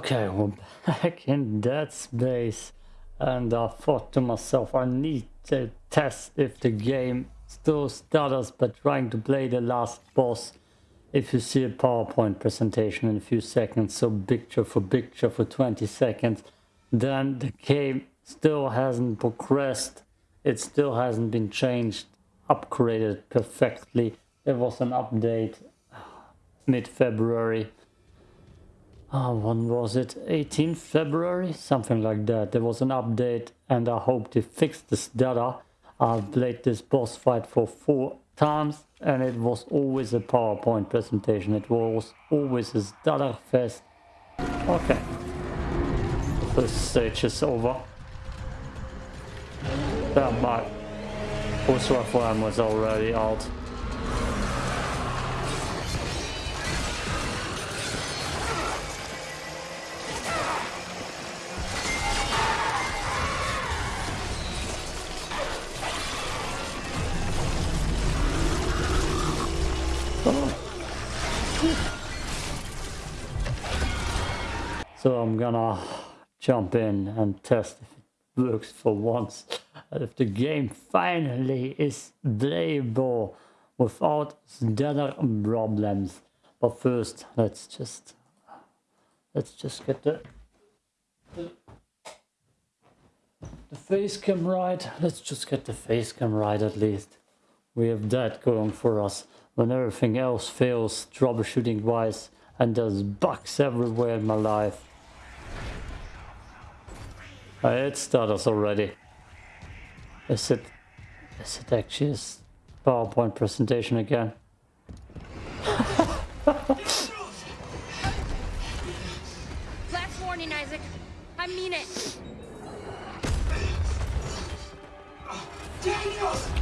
Okay, we're back in Dead Space and I thought to myself I need to test if the game still stutters by trying to play the last boss. If you see a PowerPoint presentation in a few seconds, so picture for picture for 20 seconds, then the game still hasn't progressed. It still hasn't been changed, upgraded perfectly. There was an update uh, mid-February oh, when was it? 18th February? Something like that. There was an update and I hope to fixed this data. I've played this boss fight for four times and it was always a PowerPoint presentation. It was always a data fest. Okay. The stage is over. That Pulse Rifle was already out So I'm gonna jump in and test if it works for once. If the game finally is playable without stutter problems. But first, let's just let's just get the, the the face cam right. Let's just get the face cam right at least. We have that going for us. When everything else fails troubleshooting wise and there's bugs everywhere in my life uh, it stutters already. Is it... Is it actually a PowerPoint presentation again? Last warning, Isaac. I mean it. Daniel!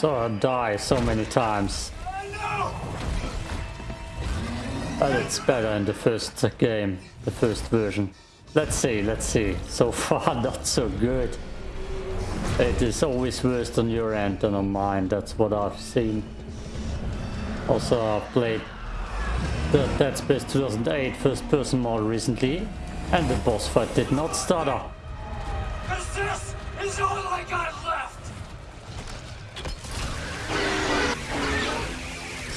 Saw her die so many times. But it's better in the first game, the first version. Let's see, let's see. So far not so good. It is always worse on your end than on mine, that's what I've seen. Also I've played the Dead Space 2008 first person mod recently and the boss fight did not stutter. Cause this is all I got left!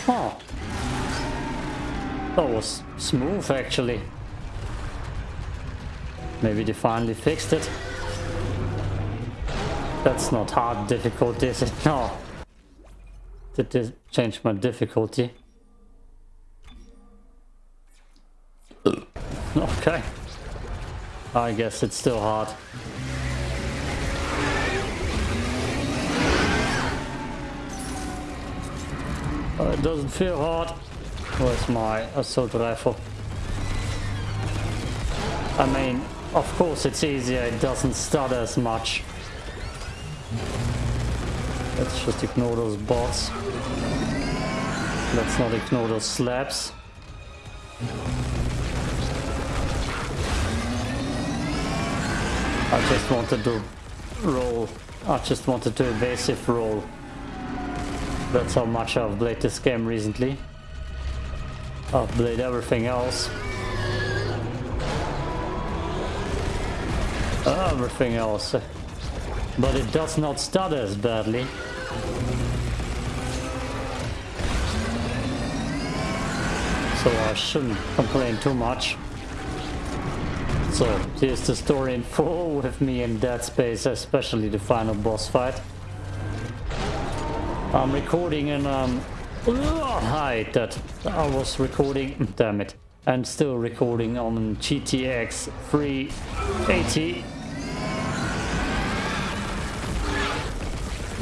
Huh. That was smooth actually. Maybe they finally fixed it. That's not hard difficulty, is it? No. Did they change my difficulty? Okay. I guess it's still hard. Uh, it doesn't feel hard. Where's my assault rifle? I mean, of course it's easier, it doesn't stutter as much. Let's just ignore those bots. Let's not ignore those slabs. I just wanted to roll. I just wanted to evasive roll. That's how much I've played this game recently. I've played everything else. Everything else. But it does not stutter as badly. So I shouldn't complain too much. So here's the story in full with me in Dead Space, especially the final boss fight. I'm recording in um hide that I was recording damn it and still recording on GTX 380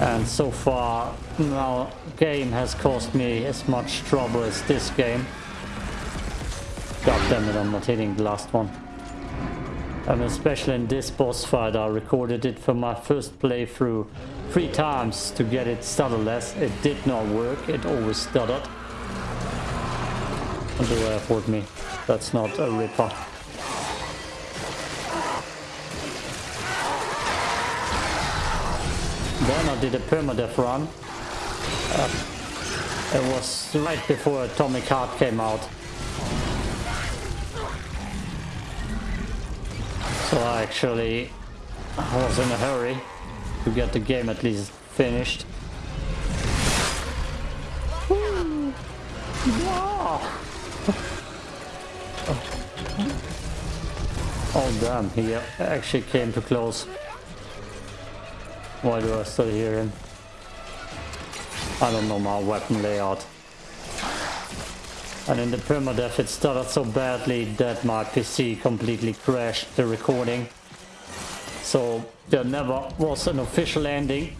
and so far no game has caused me as much trouble as this game. God damn it I'm not hitting the last one. And especially in this boss fight I recorded it for my first playthrough three times to get it stutterless. It did not work. It always stuttered. Do I have me? That's not a ripper. Then I did a permadeath run. Uh, it was right before Atomic Heart came out. So I actually was in a hurry to get the game at least finished. Oh damn, he actually came too close. Why do I still hear him? I don't know my weapon layout. And in the permadeath it started so badly that my PC completely crashed the recording. So there never was an official ending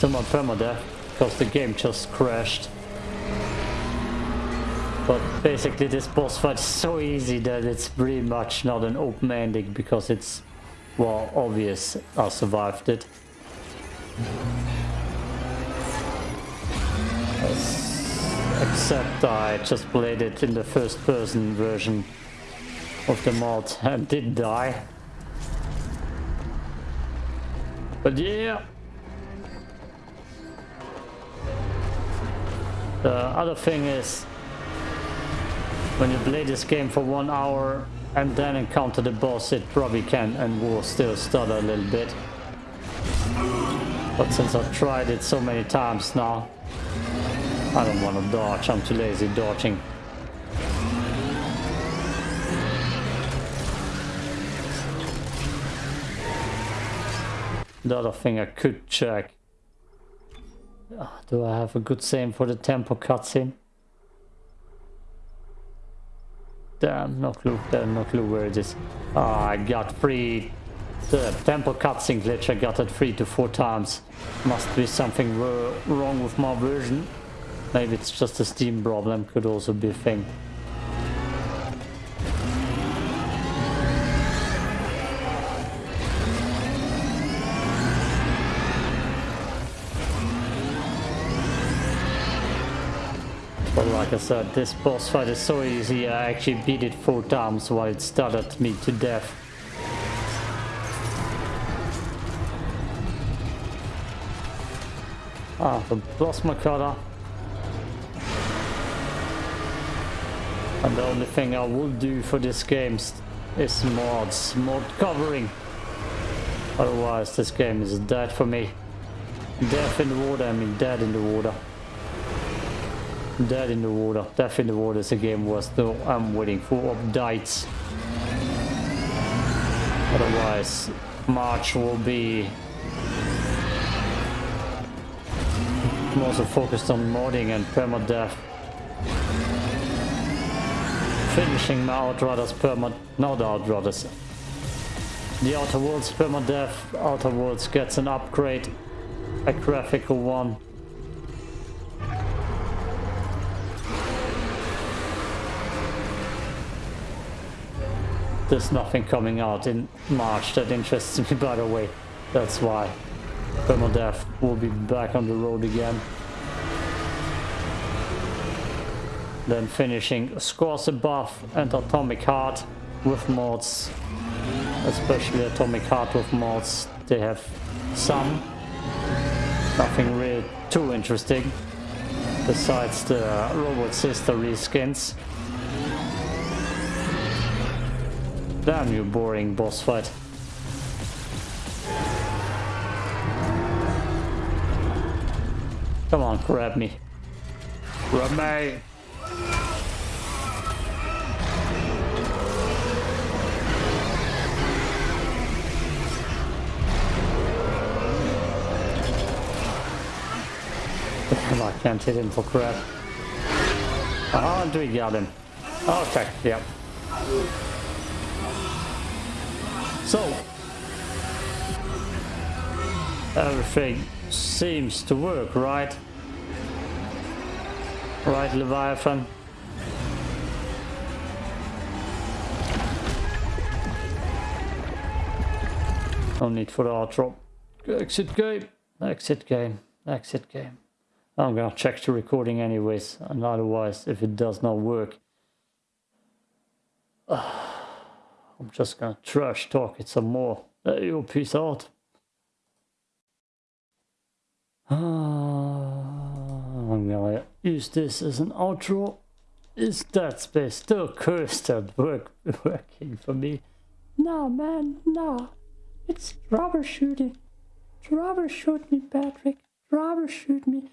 to my permadeath because the game just crashed. But basically this boss fight is so easy that it's pretty much not an open ending because it's, well, obvious I survived it. Except I just played it in the first person version of the mod and did die. But yeah. The other thing is when you play this game for one hour and then encounter the boss it probably can and will still stutter a little bit. But since I've tried it so many times now, I don't want to dodge, I'm too lazy dodging. The other thing I could check. Ah, do I have a good same for the tempo cutscene? Damn, no clue, Damn, no clue where it is. Oh, I got free the tempo cutscene glitch, I got it three to four times. Must be something wrong with my version. Maybe it's just a Steam problem, could also be a thing. Like I said, this boss fight is so easy, I actually beat it four times while it stuttered me to death. Ah, the plasma cutter. And the only thing I will do for this game is mods, mod covering. Otherwise this game is dead for me. Death in the water, I mean dead in the water. Dead in the water. Death in the water is a game where still I'm waiting for updates. Otherwise March will be also focused on modding and permadeath. Finishing my Outriders perma... not Outriders. The Outer Worlds permadeath. Outer Worlds gets an upgrade. A graphical one. There's nothing coming out in March that interests me by the way. That's why. Permadeath will be back on the road again. Then finishing Scars Above and Atomic Heart with mods. Especially Atomic Heart with mods. They have some. Nothing really too interesting. Besides the Robot Sister reskins. Damn you boring boss fight. Come on, grab me. Grab me! I can't hit him for crap. Oh, do we got him? Okay, yep. So, everything seems to work, right? Right, Leviathan? No need for the outro. Exit game. Exit game. Exit game. I'm gonna check the recording anyways, and otherwise, if it does not work, I'm just gonna trash talk it some more. There you peace out. I'm gonna use this as an outro. Is Dead Space still cursed at work working for me? No man, no. It's troubleshooting. Troubleshoot me, Patrick. Troubleshoot me.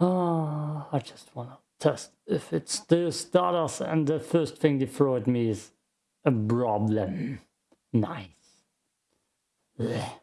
Ah, I just wanna test if it still stutters and the first thing they throw at me is a problem. Nice. Blech.